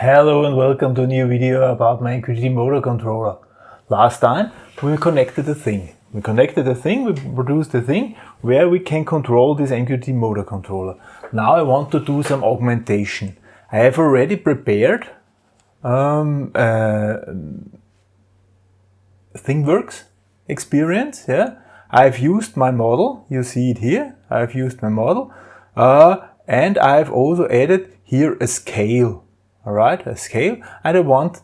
Hello and welcome to a new video about my MQTT motor controller. Last time we connected the thing. We connected the thing, we produced the thing where we can control this MQTT motor controller. Now I want to do some augmentation. I have already prepared um, uh, ThingWorx experience. Yeah, I've used my model. You see it here. I've used my model, uh, and I've also added here a scale all right, a scale, and I want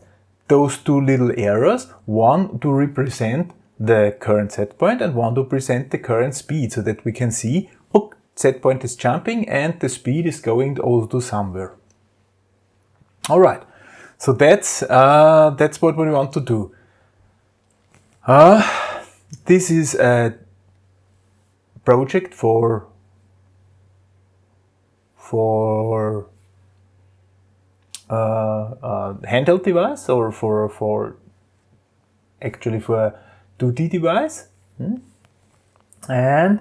those two little arrows, one to represent the current set point and one to represent the current speed so that we can see, oh, set point is jumping and the speed is going also to somewhere. All right, so that's, uh, that's what we want to do. Uh, this is a project for, for handheld device or for, for actually for a 2D device? Hmm? and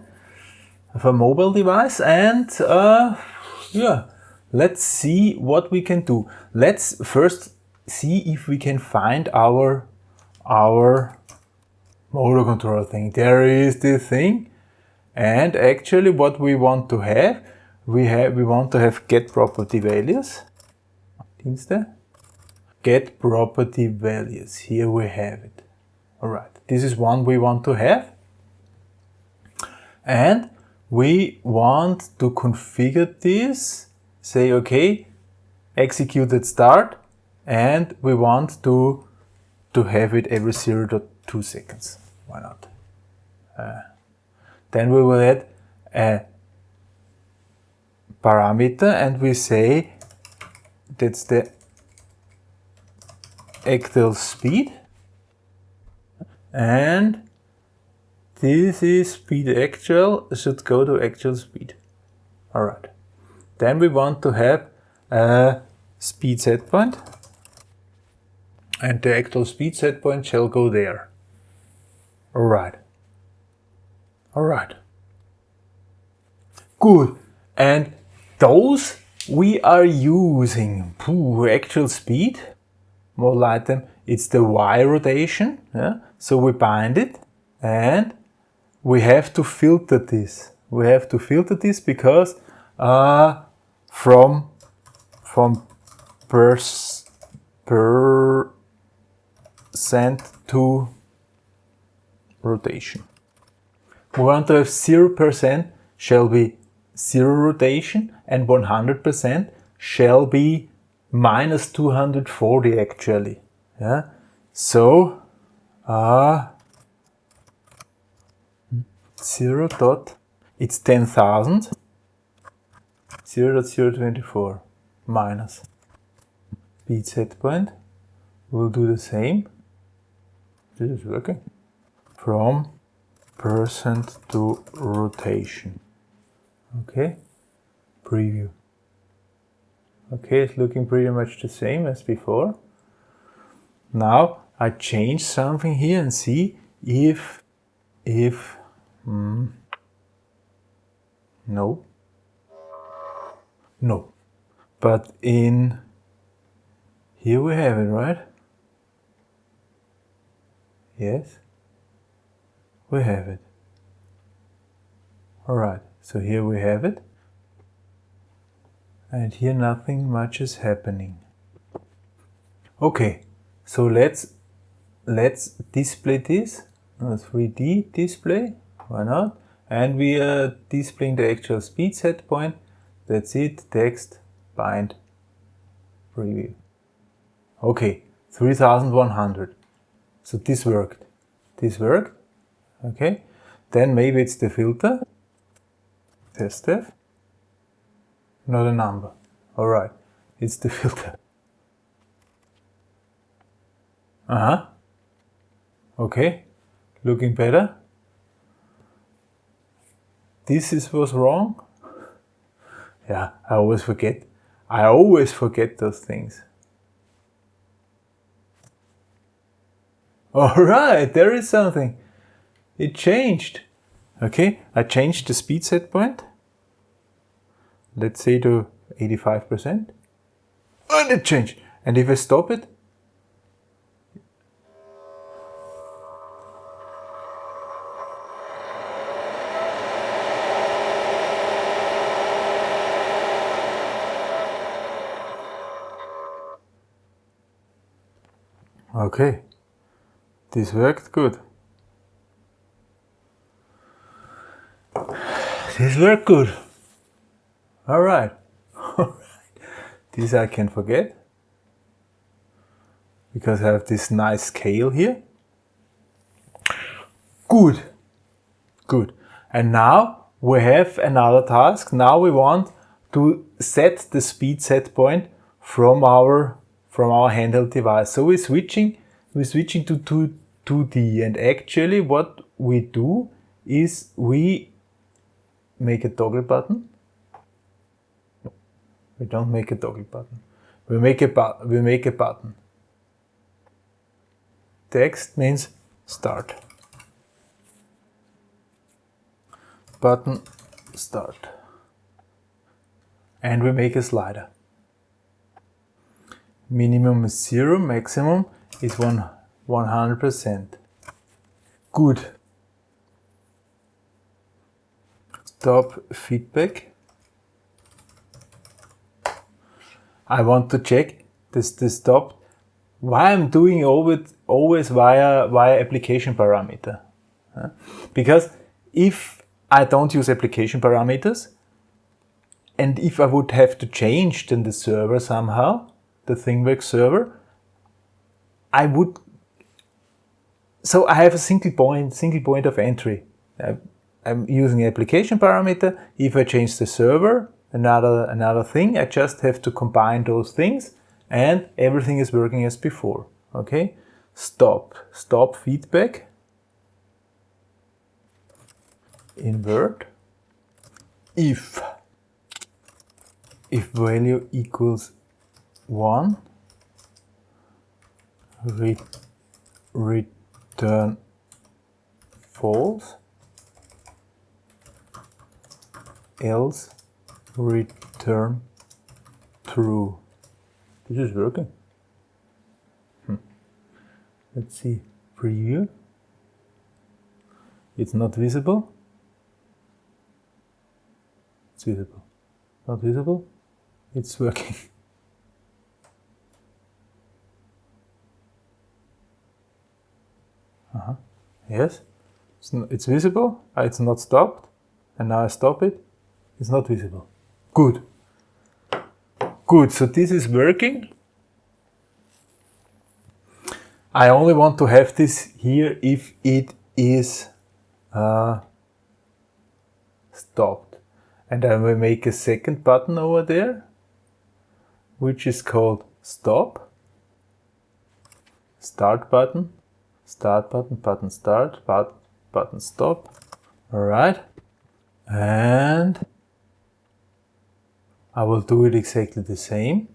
for a mobile device and uh, yeah let's see what we can do. Let's first see if we can find our our motor controller thing. There is the thing. And actually what we want to have we have we want to have get property values. Instead, Get property values. Here we have it. All right. This is one we want to have. And we want to configure this. Say, okay, execute at start. And we want to, to have it every 0.2 seconds. Why not? Uh, then we will add a parameter and we say that's the actual speed. And this is speed actual. Should go to actual speed. All right then we want to have a speed set point. And the actual speed set point shall go there. All right all right good. And those we are using. Pooh, actual speed model item it's the y rotation yeah? so we bind it and we have to filter this. We have to filter this because uh, from from percent to rotation. We want to have 0% shall be zero rotation and 100% shall be minus 240 actually. Yeah. So, uh, 0 dot, it's 10,000, 0 dot 024 minus speed set point. We'll do the same. This is working. From percent to rotation. Okay, preview. Okay, it's looking pretty much the same as before. Now I change something here and see if, if, hmm, no, no. But in, here we have it, right? Yes, we have it. All right. So here we have it. And here nothing much is happening. Okay, so let's let's display this a 3D display. Why not? And we are displaying the actual speed set point. That's it. Text bind preview. Okay, 3100. So this worked. This worked. Okay. Then maybe it's the filter test def, not a number. All right, it's the filter. Uh-huh. Okay, looking better. This is was wrong. Yeah, I always forget. I always forget those things. All right, there is something. It changed. Okay, I changed the speed set point. Let's say to 85%. And it changed. And if I stop it, Okay, this worked good. This worked good. All right. All right. This I can forget because I have this nice scale here. Good. Good. And now we have another task. Now we want to set the speed set point from our from our handheld device. So we're switching, we're switching to 2, 2D and actually what we do is we make a toggle button. We don't make a toggle button. We make a, bu we make a button. Text means start. Button start. And we make a slider minimum is 0, maximum is one, 100%. Good. Stop feedback. I want to check this, this stop. Why I'm doing always, always via, via application parameter. Because if I don't use application parameters, and if I would have to change then the server somehow, the ThingWorx server, I would, so I have a single point, single point of entry. I'm using application parameter. If I change the server, another, another thing, I just have to combine those things and everything is working as before. Okay, stop, stop feedback, invert, if, if value equals 1 re return false. Else return true this is working. Hmm. let's see. Preview. It's not visible. It's visible. Not visible. It's working. Uh -huh. Yes, it's, it's visible, uh, it's not stopped, and now I stop it, it's not visible. Good. Good, so this is working. I only want to have this here if it is uh, stopped. And I will make a second button over there, which is called stop, start button, start button, button start, but, button stop. All right. And I will do it exactly the same.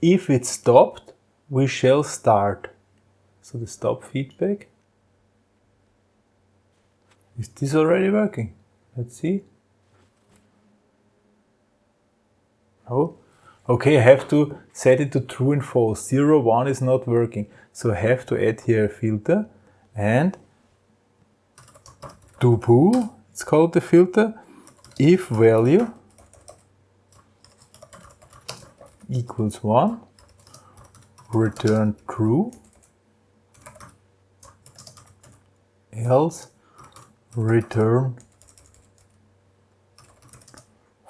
If it's stopped, we shall start. So the stop feedback. Is this already working? Let's see. Oh, okay, I have to set it to true and false. 0, 1 is not working. So I have to add here a filter and do bool, it's called the filter, if value equals 1, return true, else return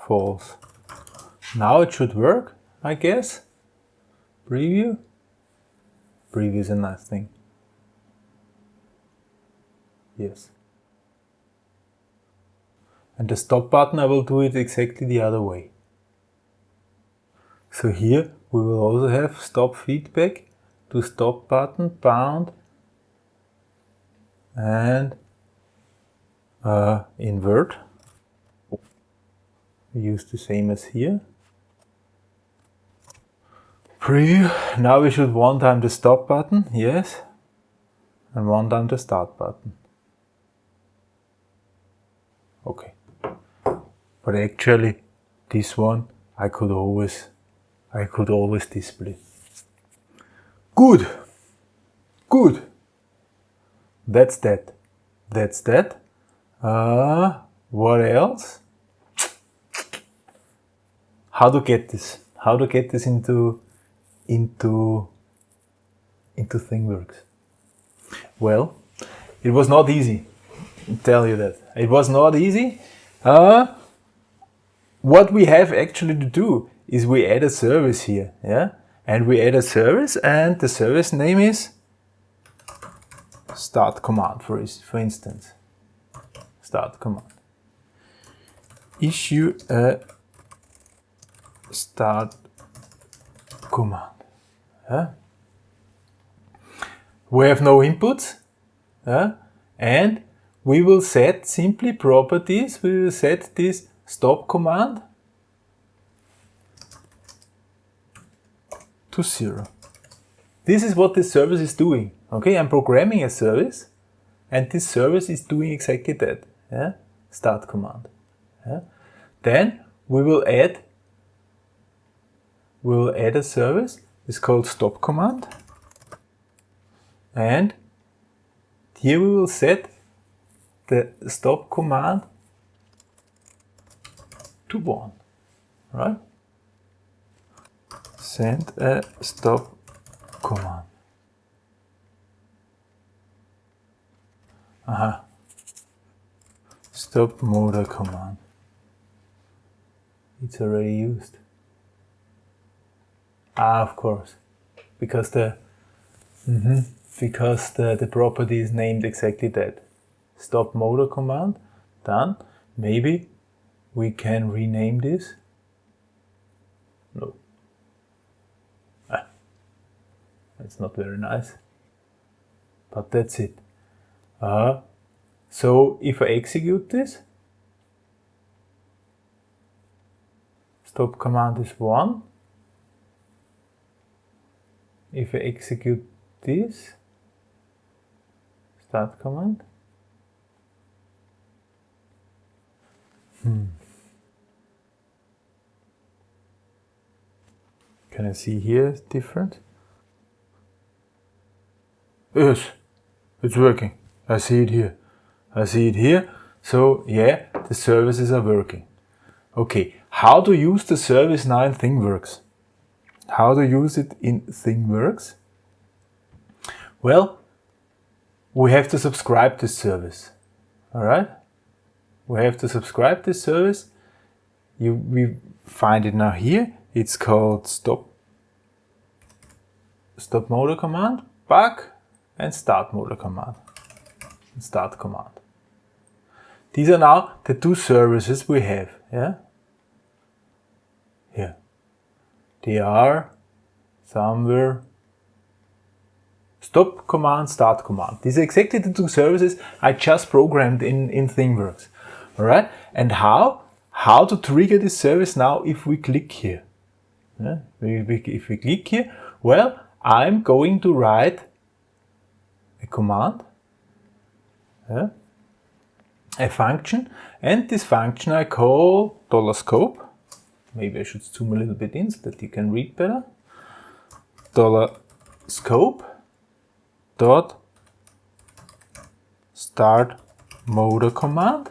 false. Now it should work, I guess. Preview previous and last thing. Yes. And the stop button, I will do it exactly the other way. So here we will also have stop feedback to stop button bound and uh, invert. We use the same as here preview. Now we should one time the stop button, yes, and one time the start button. Okay. But actually, this one I could always, I could always display. Good. Good. That's that. That's that. Uh, what else? How to get this? How to get this into into into ThingWorx? Well, it was not easy. I tell you that it was not easy. Uh, what we have actually to do is we add a service here, yeah, and we add a service, and the service name is start command for for instance. Start command. Issue a start command. Yeah? We have no inputs, yeah? and we will set simply properties. We will set this stop command to zero. This is what this service is doing. Okay, I'm programming a service and this service is doing exactly that. Yeah? Start command. Yeah? Then we will add we will add a service. It's called stop command. And here we will set the stop command to 1, right? Send a stop command. Aha. Stop motor command. It's already used. Ah, of course. Because the mm -hmm, because the, the property is named exactly that. Stop motor command. Done. Maybe we can rename this. No. Ah. That's not very nice. But that's it. Uh, so if I execute this, stop command is 1. If I execute this, start command, hmm. Can I see here different? Yes, it's working. I see it here. I see it here. So yeah, the services are working. Okay, how to use the service now in ThingWorx? How to use it in ThingWorx? Well, we have to subscribe this service. Alright? We have to subscribe this service. You, we find it now here. It's called stop stop motor command, back and start motor command start command. These are now the two services we have. Yeah? Here. They are somewhere stop command, start command. These are exactly the two services I just programmed in, in ThingWorx. Alright? And how? How to trigger this service now if we click here. Yeah? If we click here, well, I'm going to write a command a function and this function I call dollar $scope. Maybe I should zoom a little bit in so that you can read better. Dollar $scope dot start motor command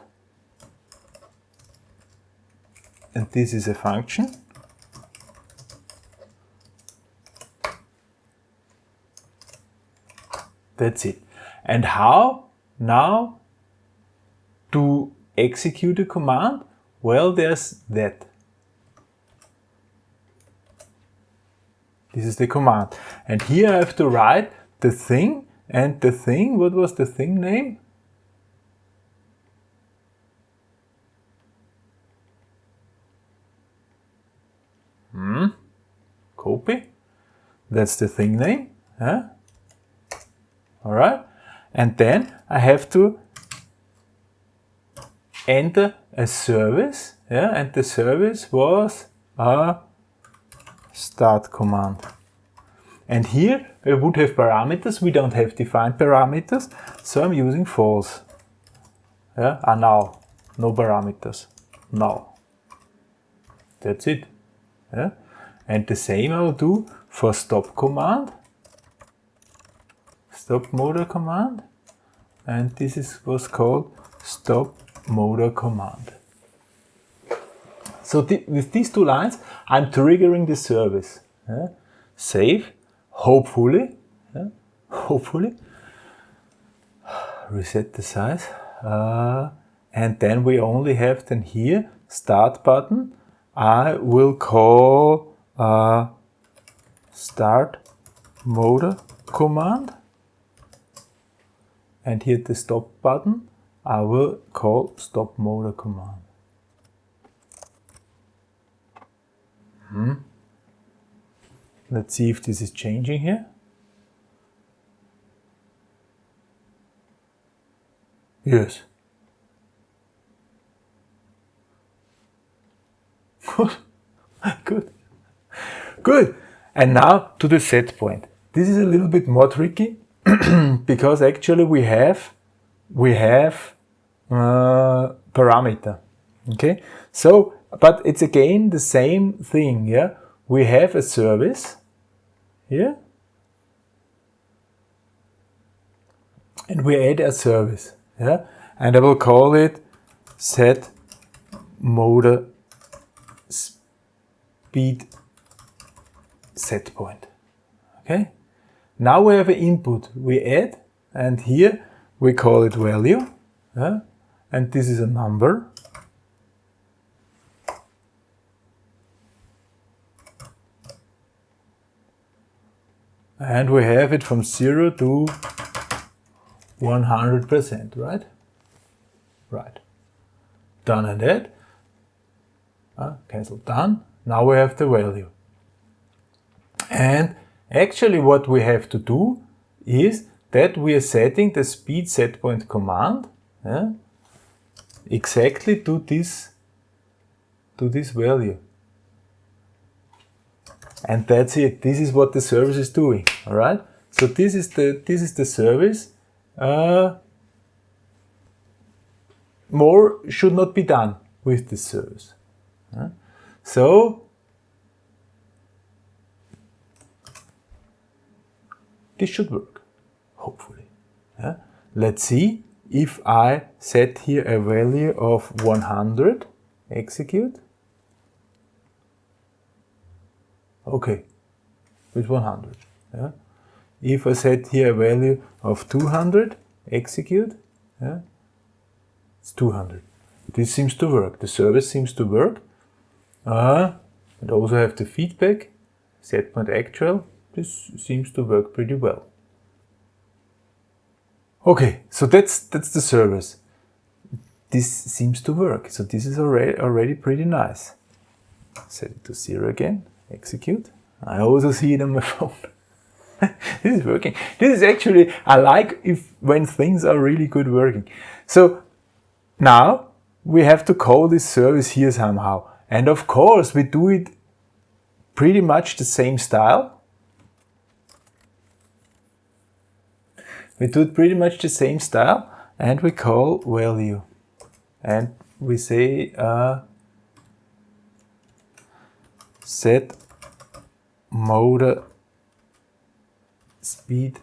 and this is a function that's it and how now, to execute a command, well, there's that. This is the command. And here I have to write the thing and the thing, what was the thing name? Hmm, copy. That's the thing name. Huh? All right. And then I have to enter a service, yeah, and the service was a start command. And here we would have parameters, we don't have defined parameters, so I'm using false. Yeah, ah, now, no parameters, now. That's it. Yeah. And the same I will do for stop command. Stop motor command and this is what's called stop motor command. So th with these two lines, I'm triggering the service. Yeah? Save, hopefully, yeah? hopefully, reset the size, uh, and then we only have then here start button. I will call uh, start motor command and hit the stop button I will call stop motor command. Hmm. Let's see if this is changing here. Yes. Good. Good. Good. And now to the set point. This is a little bit more tricky because actually we have we have uh, parameter. Okay, so but it's again the same thing. Yeah, we have a service here, and we add a service. Yeah, and I will call it set motor speed set point. Okay. Now we have an input we add and here we call it value yeah? and this is a number. And we have it from 0 to 100%, right? Right. Done and add. Uh, cancel done. Now we have the value. And Actually what we have to do is that we are setting the speed setpoint command exactly to this to this value. And that's it. This is what the service is doing. All right. So this is the this is the service. Uh, more should not be done with this service. So this should work, hopefully. Yeah? Let's see if I set here a value of 100, execute. Okay, with 100. Yeah? If I set here a value of 200, execute, yeah? it's 200. This seems to work. The service seems to work. Uh, and also have the feedback, set point actual, this seems to work pretty well. Okay, so that's that's the service. This seems to work. So this is already already pretty nice. Set it to zero again. Execute. I also see it on my phone. this is working. This is actually I like if when things are really good working. So now we have to call this service here somehow. And of course we do it pretty much the same style. We do pretty much the same style and we call value. And we say uh, set motor speed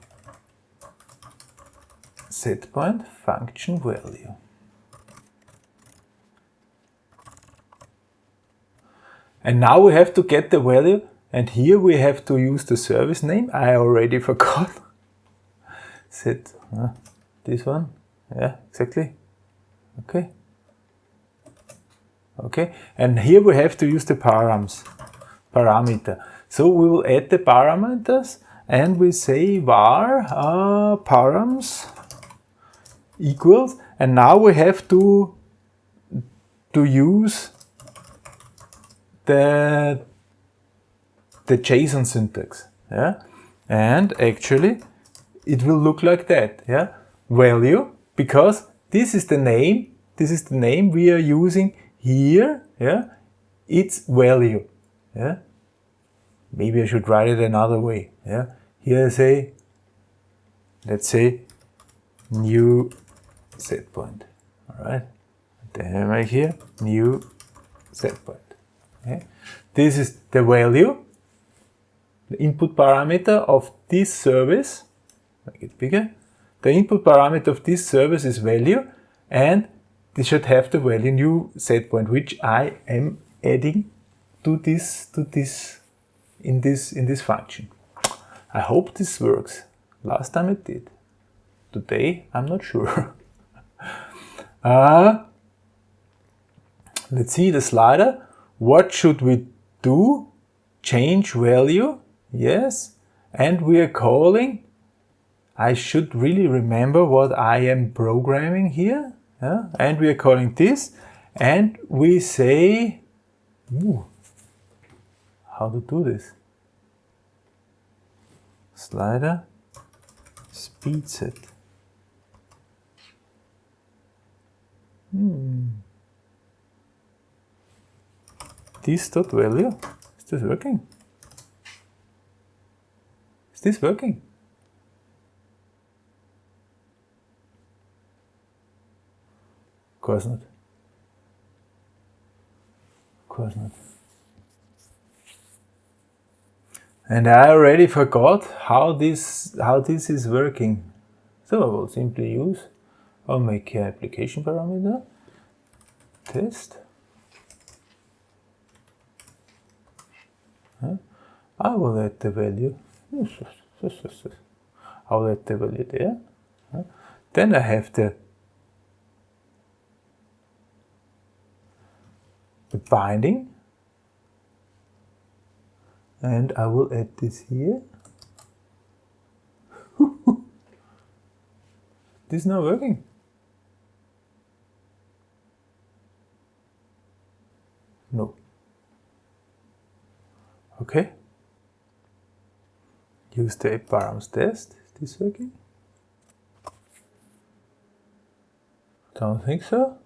set point function value. And now we have to get the value and here we have to use the service name. I already forgot set uh, this one? Yeah exactly. Okay. Okay and here we have to use the params parameter. So we will add the parameters and we say var uh, params equals and now we have to to use the the JSON syntax yeah? And actually it will look like that, yeah? Value, because this is the name, this is the name we are using here, yeah? It's value, yeah? Maybe I should write it another way, yeah? Here I say, let's say, new set point, all right? Then right here, new set point. Okay? This is the value, the input parameter of this service, make it bigger. The input parameter of this service is value and this should have the value new set point which I am adding to this to this in this in this function. I hope this works. Last time it did. Today I'm not sure. uh, let's see the slider. What should we do? Change value. Yes. And we are calling. I should really remember what I am programming here. Yeah? And we are calling this. And we say, ooh, how to do this? Slider, speed set. Hmm this dot value. Is this working? Is this working? Course not. Of course not. And I already forgot how this how this is working. So I will simply use, I'll make an application parameter, test, I will add the value. I will add the value there. Then I have the, binding and I will add this here. this is not working. No. Okay. Use the params test. Is this working? Don't think so.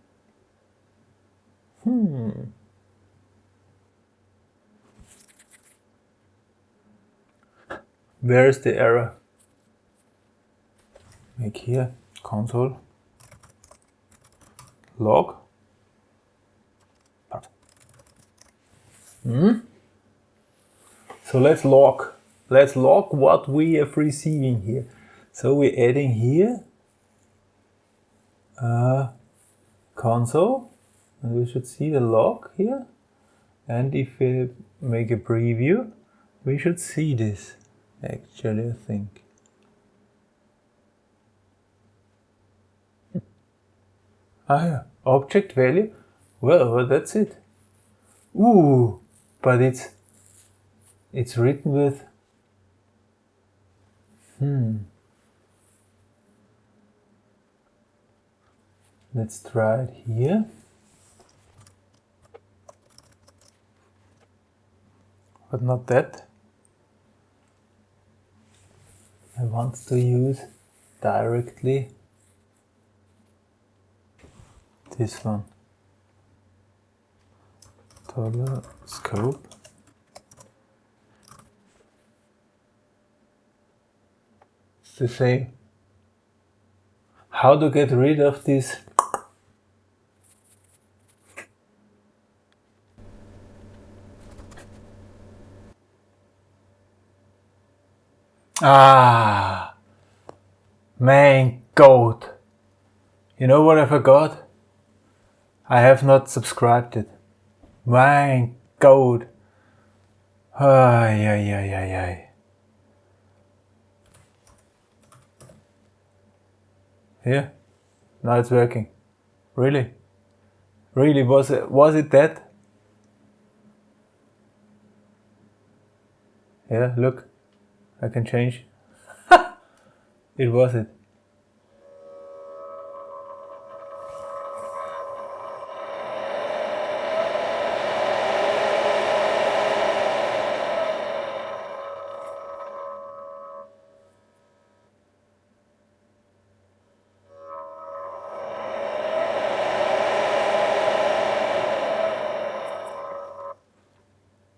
Hmm. Where is the error? Make here console log. Hmm. So let's log. Let's log what we are receiving here. So we're adding here a console and we should see the log here. And if we make a preview, we should see this actually, I think. Ah yeah, object value. Well, well, that's it. Ooh, but it's it's written with hmm let's try it here but not that I want to use directly this one dollar scope The same. how to get rid of this Ah, main goat. You know what I forgot? I have not subscribed it. Main goat. Ay, ay, ay, ay, ay. Yeah, now it's working. Really? Really, was it, was it that? Yeah, look, I can change. it was it.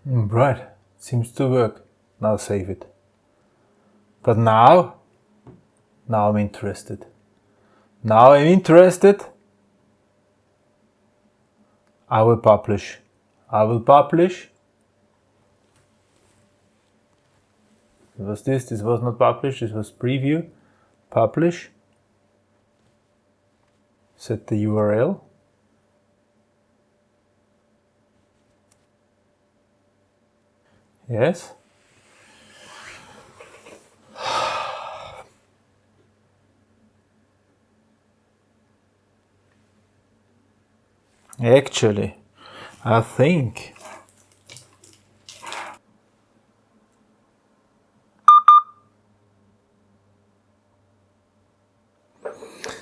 Right, seems to work. Now save it. But now, now I'm interested. Now I'm interested. I will publish. I will publish. It was this, this was not published, this was preview. publish, set the URL. Yes. Actually, I think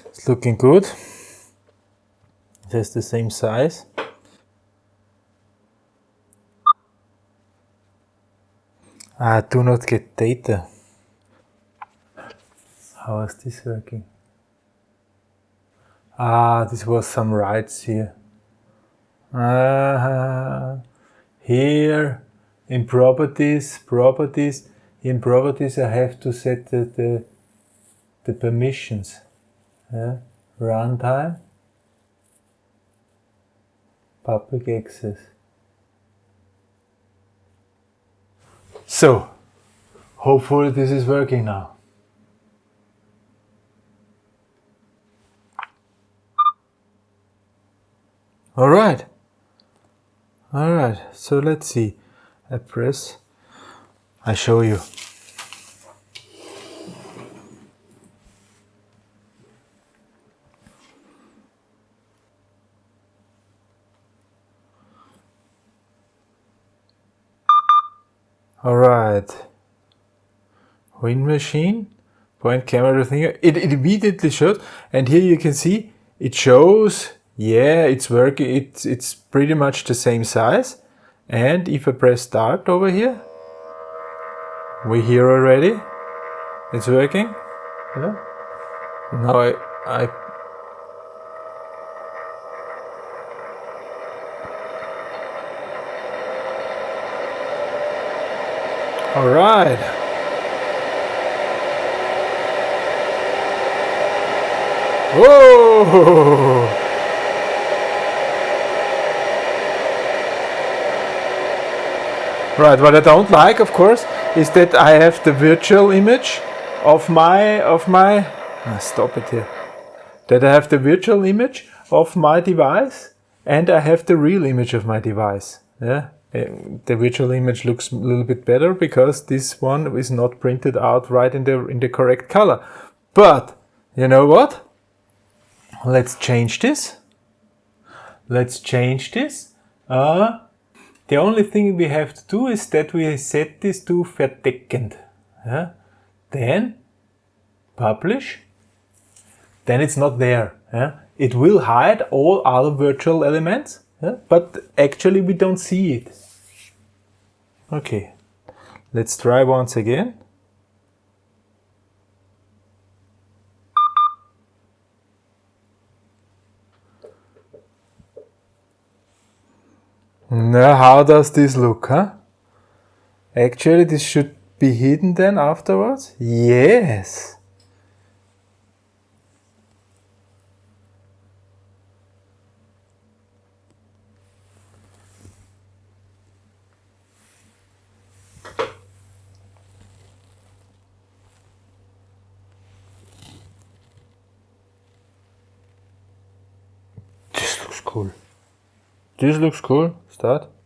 it's looking good. It has the same size. I do not get data. How is this working? Ah, this was some rights here. Uh, here in properties, properties, in properties I have to set the, the, the permissions. Yeah. Runtime, public access. So, hopefully this is working now. All right. All right. So let's see. I press. I show you. All right. Wind machine, point camera, everything. It, it immediately showed, and here you can see it shows. Yeah, it's working. It's it's pretty much the same size. And if I press start over here, we hear already. It's working. Yeah. Now I I All right. Whoa! Right, what I don't like, of course, is that I have the virtual image of my, of my, ah, stop it here, that I have the virtual image of my device and I have the real image of my device. Yeah, the virtual image looks a little bit better because this one is not printed out right in the in the correct color. But you know what? Let's change this. Let's change this. Uh, the only thing we have to do is that we set this to verdeckend. Yeah? Then publish. Then it's not there. Yeah? It will hide all other virtual elements, yeah? but actually we don't see it. Okay, let's try once again. Now, how does this look, huh? Actually, this should be hidden then afterwards? Yes! This looks cool. This looks cool. Start.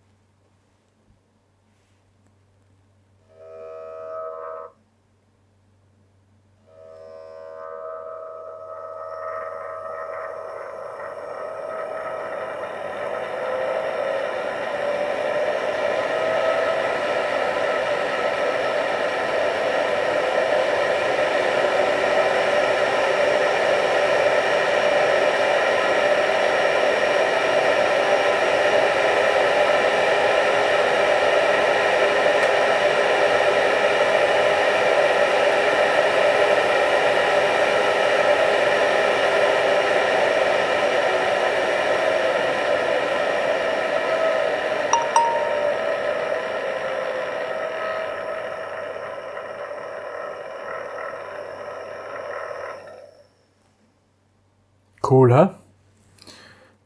Cool, huh?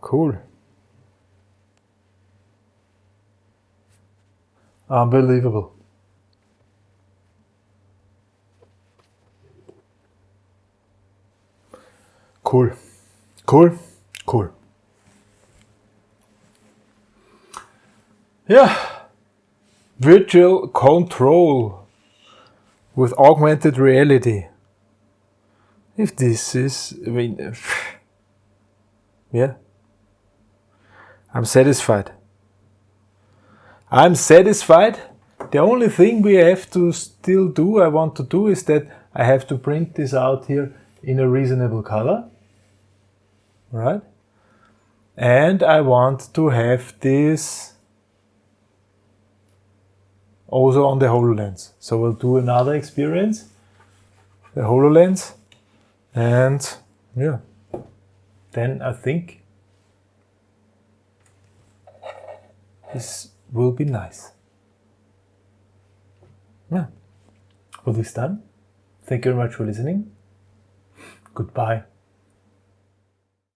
Cool. Unbelievable. Cool. Cool. Cool. Yeah. Virtual control with augmented reality. If this is, I mean, yeah. I'm satisfied. I'm satisfied. The only thing we have to still do, I want to do, is that I have to print this out here in a reasonable color. Right? And I want to have this also on the HoloLens. So we'll do another experience, the HoloLens, and yeah, then I think this will be nice. Yeah. For this done. thank you very much for listening. Goodbye.